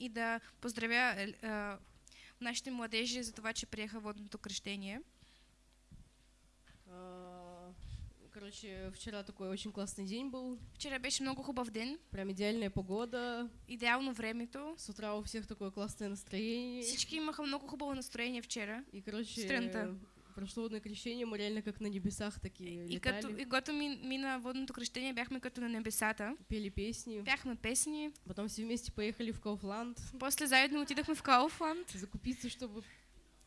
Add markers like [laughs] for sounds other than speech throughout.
и да поздравя е, е, нашите младежи за това, че приеха водното крещение. Короче, вчера такой очень классный день был. Вчера беше много хубав ден, Прям идеальная погода. идеално времето. С утра у всех такое классное настроение. Всички имаха много хубаво настроение вчера. И, короче, Сутринта. Прошло водное крещение, мы реально как на небесах такие И, като, летали, и когато ми, мина водното крещение, бяхме като на небесата. пели песни. Пяхме песни. Потом все вместе поехали в Кауфланд После заедно отидахме в Кауфланд закупиться, чтобы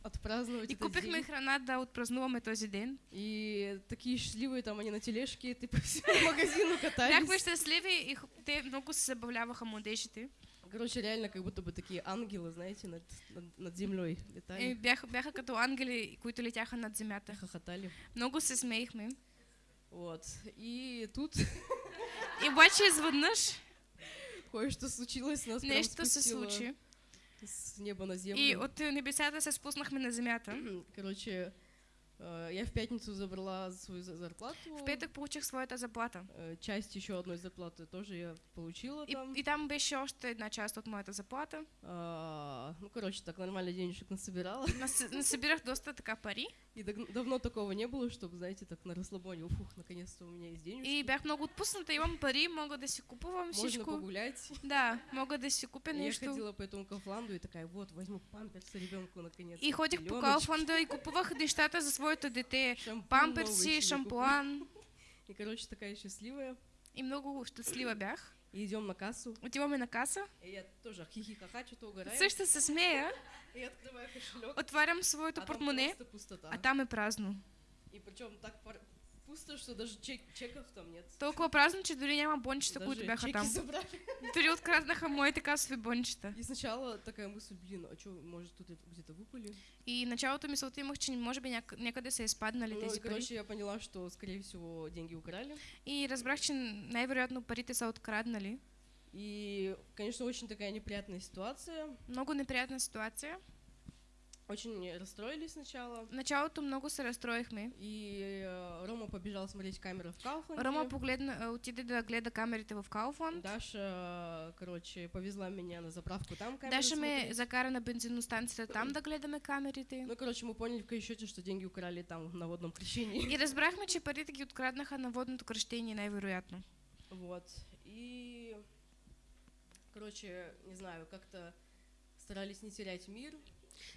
отпраздновать и купихме день. храна да отпразнуваме този ден. И такие счастливые там они на тележке, ты по всему магазину Бяхме катались. щастливи и х- те много се забавляваха младежите. Короче, реально как будто бы такие ангелы, знаете, над, над, над землей И летали, бяха, бяха като ангели, които летяха над земята. хохотали. Много се смеихме. Вот. И тут И обаче изведнъж кое-что случилось, нас нещо се спустило случи. с неба на землю. И от небесата се спуснахме на земята. Короче, я в пятницу забрала свою за- зарплату. В петък получих своята заплата. Э, Часть еще одной зарплаты тоже я получила И, там. и там беше още една част от моята заплата. А, ну, короче, так нормально денежек насобирала. Нас- Насъбирах доста така пари. И даг- давно такого не было, чтобы, знаете, так на расслабоне, уфух, наконец-то у меня есть денежки. И бях много отпусната, имам пари, мога да си купувам Можно всичко. погулять. Да, мога да си купя И я нещо. ходила по этому Кафланду и такая, вот, возьму памперсы ребенку наконец. И ходих по Кауфланда и купувах нещата за своето дете. шампунь Памперси, шампуан. [laughs] И, короче, такая счастливая. И много щастлива бях. И идем на кассу. Отиваме на каса. И я тоже хихи-ха-ха, что-то угораю. Също се смея. [laughs] И открываю кошелек. Отварям своето а там портмоне, пустота. а там е празно. И причем так пусто, что даже чек- чеков там нет. Толкова празно, че дори няма бончета, които бяха чеки там. Дори откраднаха моите касови бончета. И сначала такая мысль, блин, а что, может тут где-то выпали? И началото мисълта имах, че може би няк- някъде са изпаднали Ну, тези пари. короче, я поняла, что, скорее всего, деньги украли. И разбрах, че най-вероятно парите са откраднали. И, конечно, очень такая неприятная ситуация. Много неприятна ситуация. Очень расстроились сначала. В началото много се разстроихме. И э, Рома побежал смотреть камеры в Кауфланде. Рома погледна, а, отиде да гледа камерите в Кауфланд. Даша, короче, повезла меня на заправку там камеры Даша ме закара на бензиностанцията там да гледаме камерите. Ну, короче, мы поняли в счете, что деньги украли там на водном крещении. И разбрахме, че парите ги откраднаха на водното кръщение най-вероятно. Вот. И, короче, не знаю, как-то старались не терять мир,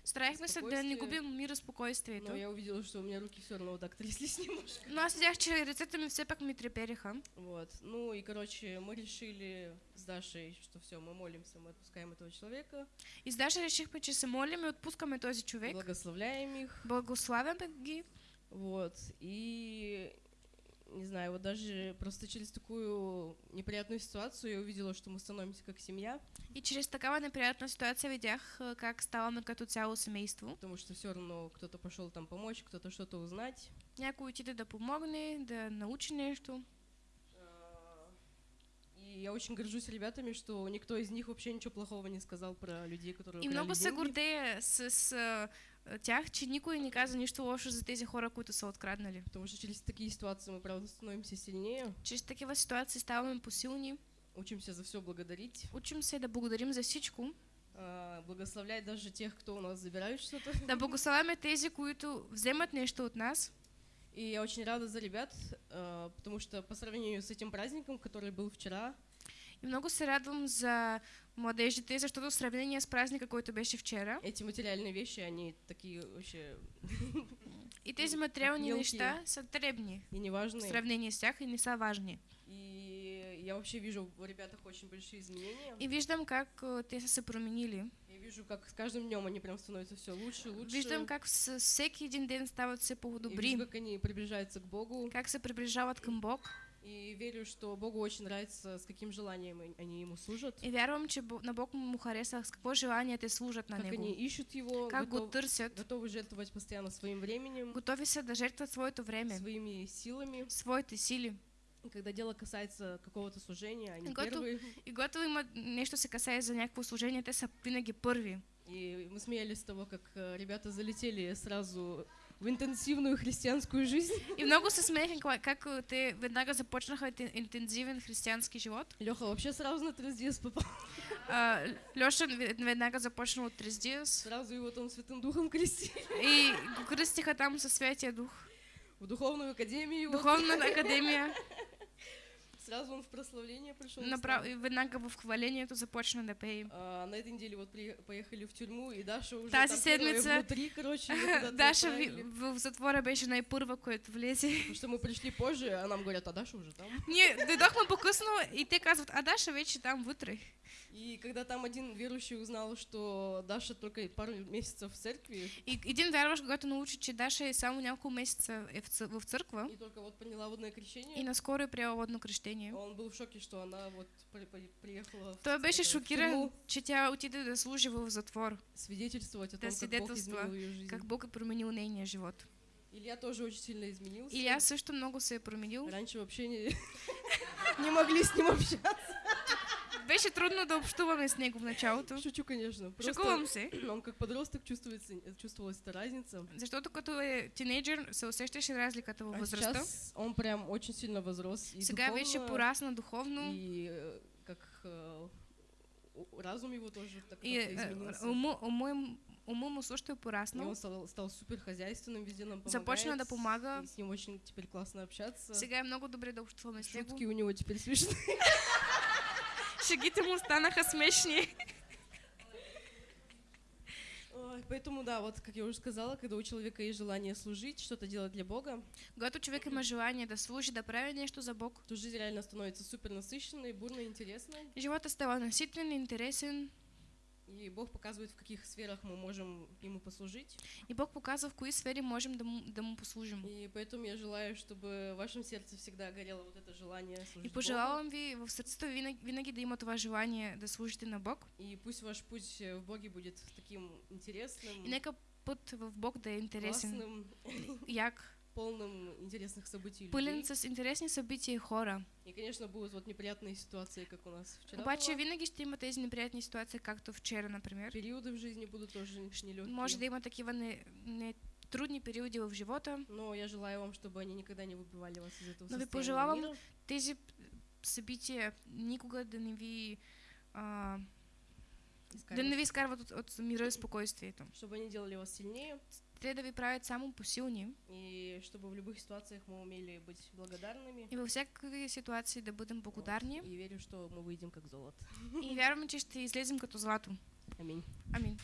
Стараехме се да не губим мира, спокойствието. но я увидела, что у меня руки все равно вот так тряслись [laughs] немножко. Но аз видях, че ръцете ми все пак ми трепереха. Вот. Ну и, короче, мы решили с Дашей, что все, мы молимся, мы отпускаем этого человека, И с Даша решихме, че се молим и отпускаме този човек. благословляем их. Благославяме ги. Вот. И не знаю, вот даже просто через такую неприятную ситуацию я увидела, что мы становимся как семья, И чрез такава неприятна ситуация видях как ставаме като цяло семейство. потому что все равно кто-то пошел там помочь, кто-то что-то узнать. Някой отиде да помогне, да научи нещо. Я очень горжусь ребятами, что никто из них вообще ничего плохого не сказал про людей, которые И много се гордея с, с а, тях, че никой не каза нищо лошо за тези хора, които са откраднали. Потому что через такие ситуации мы, правда, становимся сильнее, Чрез такива ситуации ставаме посилни. учимся за все благодарить, Учим се да благодарим за всичко. а, благословлять даже тех, кто у нас забирает что-то. Да благославяме тези, които вземат нещо от нас. И я очень рада за ребят, а, потому что по сравнению с этим праздником, который был вчера, И много се радвам за младежите, защото в сравнение с праздника, който беше вчера, эти материальные вещи, они такие вообще и тези материални Мелки. неща са дребни и в неважные. сравнение с тях и не са важни. И я вообще вижу в ребятах очень большие изменения. И виждам как а, те са се променили. Я вижу, как с каждым днем они прям становятся все лучше, лучше. Виждам как с всеки един ден стават все И вижу, по-добри, как они приближаются к Богу. как се приближават към Бог. И верю, что Богу очень нравится, с каким желанием они- Ему служат. И вярвам, че Бо- на Бог му хареса с какво желание те служат на Как Него. они ищут Его, Как го готов- търсят. готовы жертвовать постоянно своим временем, Готови са да жертват своето време, своими силами. своите сили. И когда дело касается какого-то служения, они Готов- первые. И когато има нещо се касае за някакво служение, те са винаги първи. И мы смеялись с того, как э, ребята залетели сразу в интенсивную христианскую жизнь. И много се кога- как те веднага започнаха интен- интензивен християнски живот. Леха вообще сразу на трезdies попал. А, Леша ве- веднага започнал от Трездиас Сразу его там Святым Духом крестили. и го кръстиха там със Святия Дух. В духовную академию его. Духовна академия Сразу он в прославление пришел. направ... веднага в хвалението започна да пее. А, на этой неделе вот при- поехали в тюрьму, и Даша уже Тази там седмица внутри, короче, [laughs] Даша в в затвора беше най-първа, която влезе. Потому что мы пришли позже, а нам говорят, а Даша уже там. Ние дойдохме по-късно и те казват, а Даша вече там вътре. И когда там один верующий узнал, что Даша только пару месяцев в церкви, И един вярващ, когато научи, че Даша е само няколко месеца е в, църква и только вот приняла водное крещение, и наскоро е приела водно кръщение. он был в шоке, что она вот при- при- приехала в Той беше шокиран, тюрьму че тя отиде да служи в затвор, свидетельствовать о Да том, как Бог изменил ее жизнь. как Бог е променил нейния живот. Илья тоже очень сильно изменился. Илья също много се е променил. Раньше вообще не, [laughs] не могли с ним общаться. Беше трудно да общуваме с него в началото. Шучу, конечно. Просто Шокувам се, [clears throat] он как подросток чувствуется, чувствовалась эта разница. защото като е тинейджър се усещаше разликата във А възрастта. сейчас он прям очень сильно возрос. И Сега духовно, порасна духовно И как разум его тоже так и изменился. уму, уму, им- уму му също е И он стал, стал супер хозяйственным, везде нам помогает. Започна да помага. И с ним очень теперь классно общаться. Сега е много добре да общуваме с него. Шутки у него теперь смешные. [laughs] Шегите му станаха смешни. Ой, Поэтому, да, вот, как я уже сказала, когда у человека есть желание служить, что-то делать для Бога, Когато човек има желание да служи, да прави нещо за Бог, то жизнь реально становится супер насыщенной, бурной, интересной. живота става наситен, интересен И Бог показывает, в каких сферах мы можем Ему послужить. и Бог показва в кои сфери можем да му, да му послужим. И поэтому я желаю, чтобы в вашем сердце всегда горело вот это желание И служить Богу. пожелавам ви в ви винаги, да има това желание да служите на Бог. И пусть ваш путь в Боге будет таким интересным, И нека път в Бог да е интересен, классным, як, полным интересных событий и пълен людей. с интересни събития и хора. И, конечно, будут вот неприятные ситуации, как у нас вчера Обаче винаги ще има тези неприятни ситуации, както вчера, например. Периоды в жизни будут тоже нелегкие. Може да има такива не, не трудни периоди в живота. Но я желаю вам, чтобы они никогда не выбивали вас из этого Но ви состояния пожелавам мира. Тези събития никога да не ви а, да не ви изкарват от, от мира и спокойствието. Чтобы они делали вас сильнее, Те да ви правят само посилни и чтобы в любых ситуациях мы умели быть благодарными. и във всякакви ситуации да бъдем благодарни И верю, что мы выйдем как золото. и вярваме, че ще излезем като злато. Аминь. Амин.